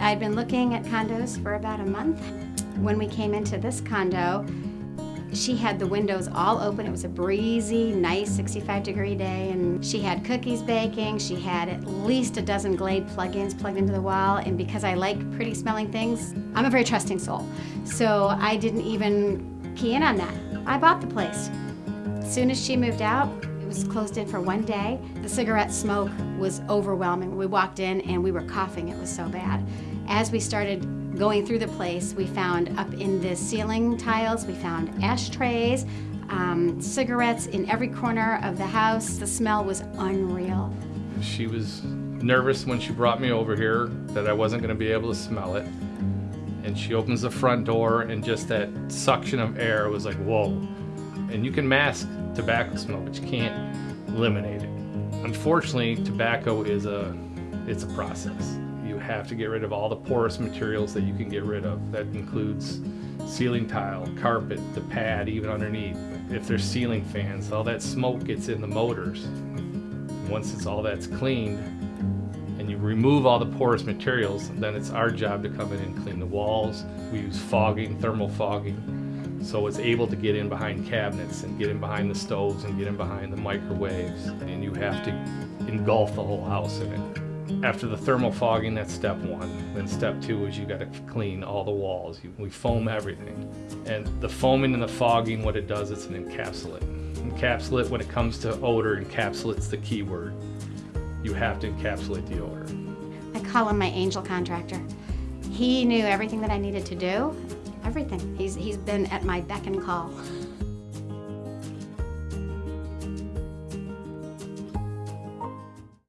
I'd been looking at condos for about a month. When we came into this condo, she had the windows all open. It was a breezy, nice 65 degree day, and she had cookies baking. She had at least a dozen Glade plugins plugged into the wall, and because I like pretty smelling things, I'm a very trusting soul. So I didn't even key in on that. I bought the place. As soon as she moved out, was closed in for one day. The cigarette smoke was overwhelming. We walked in and we were coughing, it was so bad. As we started going through the place, we found up in the ceiling tiles, we found ashtrays, um, cigarettes in every corner of the house. The smell was unreal. She was nervous when she brought me over here that I wasn't going to be able to smell it. And she opens the front door and just that suction of air was like, whoa. And you can mask tobacco smoke, but you can't eliminate it. Unfortunately, tobacco is a, it's a process. You have to get rid of all the porous materials that you can get rid of. That includes ceiling tile, carpet, the pad, even underneath. If there's ceiling fans, all that smoke gets in the motors. Once it's all that's cleaned, and you remove all the porous materials, then it's our job to come in and clean the walls. We use fogging, thermal fogging, so it's able to get in behind cabinets and get in behind the stoves and get in behind the microwaves. And you have to engulf the whole house in it. After the thermal fogging, that's step one. Then step two is you gotta clean all the walls. You, we foam everything. And the foaming and the fogging, what it does, it's an encapsulate. Encapsulate, when it comes to odor, encapsulate's the key word you have to encapsulate the odor. I call him my angel contractor. He knew everything that I needed to do, everything. He's, he's been at my beck and call.